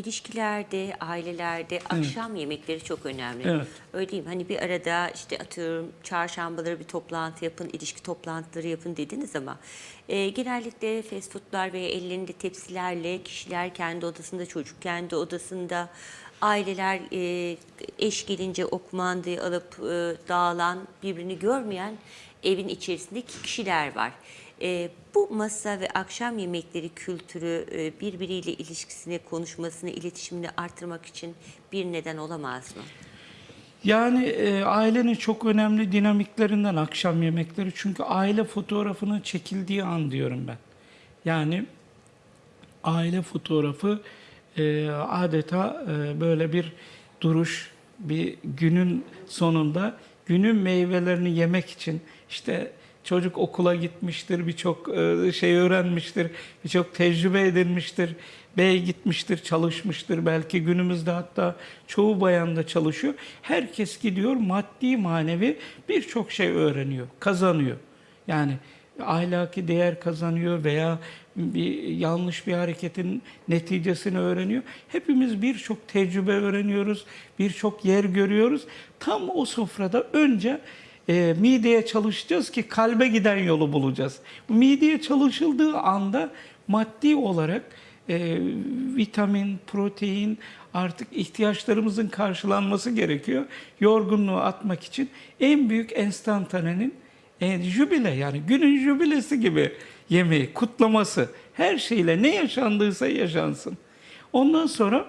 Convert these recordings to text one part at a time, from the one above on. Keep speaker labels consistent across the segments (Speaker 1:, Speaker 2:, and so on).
Speaker 1: ilişkilerde, ailelerde akşam yemekleri çok önemli.
Speaker 2: Evet.
Speaker 1: Öyle değil mi? Hani bir arada işte atıyorum çarşambaları bir toplantı yapın, ilişki toplantıları yapın dediniz ama e, genellikle fast foodlar veya ellerinde tepsilerle kişiler kendi odasında, çocuk kendi odasında, aileler e, eş gelince o kumandayı alıp e, dağılan, birbirini görmeyen evin içerisindeki kişiler var. E, bu masa ve akşam yemekleri kültürü e, birbiriyle ilişkisini, konuşmasını, iletişimini artırmak için bir neden olamaz mı?
Speaker 2: Yani e, ailenin çok önemli dinamiklerinden akşam yemekleri. Çünkü aile fotoğrafının çekildiği an diyorum ben. Yani aile fotoğrafı e, adeta e, böyle bir duruş, bir günün sonunda günün meyvelerini yemek için işte çocuk okula gitmiştir, birçok e, şey öğrenmiştir, birçok tecrübe edinmiştir, bey gitmiştir, çalışmıştır. Belki günümüzde hatta çoğu bayan da çalışıyor. Herkes gidiyor maddi manevi birçok şey öğreniyor, kazanıyor. Yani ahlaki değer kazanıyor veya bir yanlış bir hareketin neticesini öğreniyor. Hepimiz birçok tecrübe öğreniyoruz, birçok yer görüyoruz. Tam o sofrada önce e, mideye çalışacağız ki kalbe giden yolu bulacağız. Bu mideye çalışıldığı anda maddi olarak e, vitamin, protein artık ihtiyaçlarımızın karşılanması gerekiyor. Yorgunluğu atmak için en büyük enstantanenin e, jübile yani günün jübilesi gibi yemeği, kutlaması her şeyle ne yaşandıysa yaşansın. Ondan sonra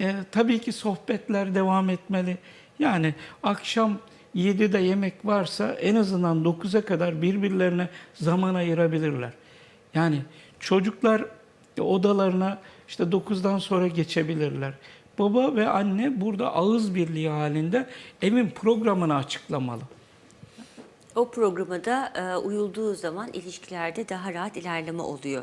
Speaker 2: e, tabii ki sohbetler devam etmeli. Yani akşam 7'de yemek varsa en azından 9'a kadar birbirlerine zaman ayırabilirler. Yani çocuklar odalarına işte 9'dan sonra geçebilirler. Baba ve anne burada ağız birliği halinde evin programını açıklamalı.
Speaker 1: O programa da e, uyulduğu zaman ilişkilerde daha rahat ilerleme oluyor.